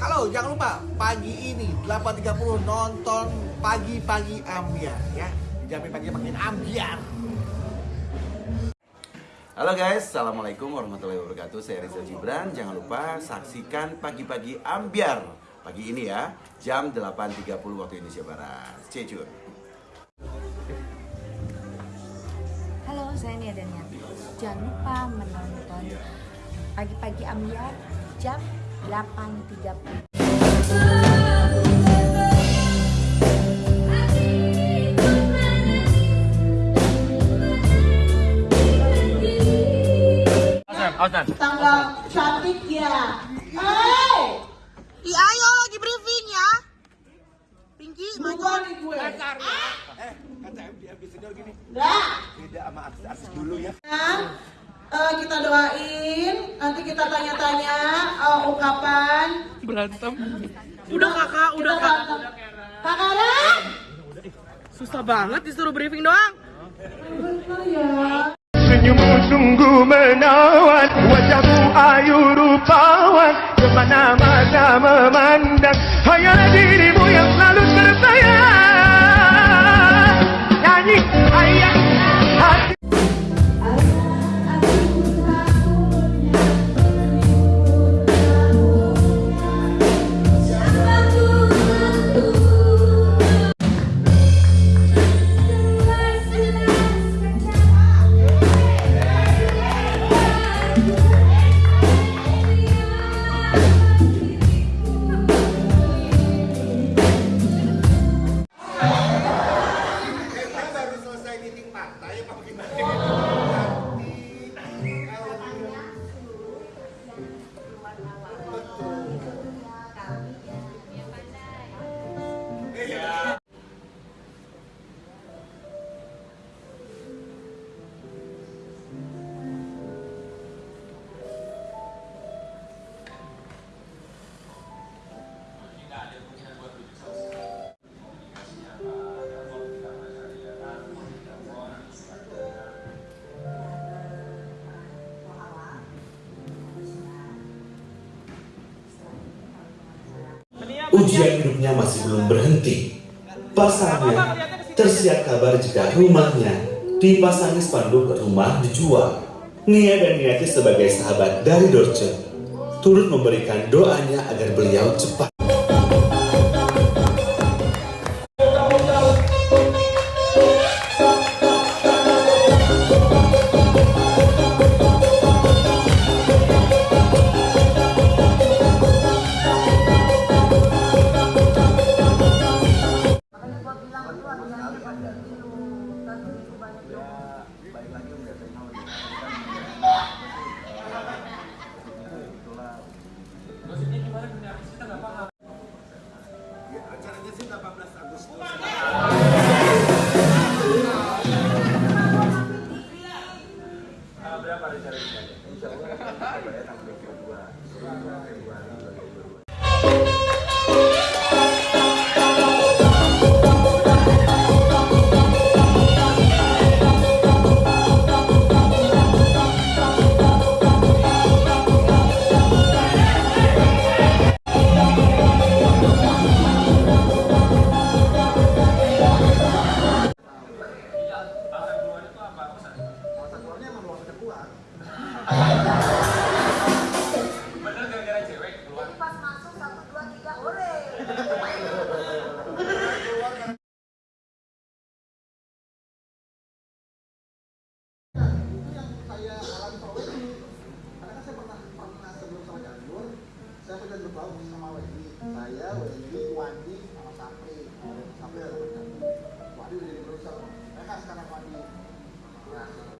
Oh, jangan lupa pagi ini 8.30 nonton pagi-pagi ambiar ya. Dijamin pagi makin ambiar. Halo guys, Assalamualaikum warahmatullahi wabarakatuh. Saya Rizal Gibran. Jangan lupa saksikan pagi-pagi ambiar. Pagi ini ya, jam 8.30 waktu Indonesia Barat. Stay tune. Halo, saya Nia Daniati. Jangan lupa menonton pagi-pagi ambiar jam 8.30. tanggal cantik ya. Hai, Ih, ayo lagi briefing ya. Pinky, nih gue. Eh, kata biasanya gini. Beda sama artis-artis dulu ya. Nah, eh, kita doain, nanti kita tanya-tanya eh, ungkapan. berantem. Udah kakak, udah Kita kak. berantem. Kak Karen? Susah banget disuruh briefing doang. Ya. Senyummu sungguh menawan Wajahmu ayu rupawan Ke mana-mana memandang 来一包 Ujian hidupnya masih belum berhenti. Pasalnya, tersiar kabar jika rumahnya dipasangi spanduk rumah dijual. Nia dan Niati sebagai sahabat dari Dorce turut memberikan doanya agar beliau cepat udah sama Wendy. Saya hmm. Wendy Wandi sama Sapri. Hmm. Sapri ada Wandi udah diperiksa mereka sekarang Wandi. Nah,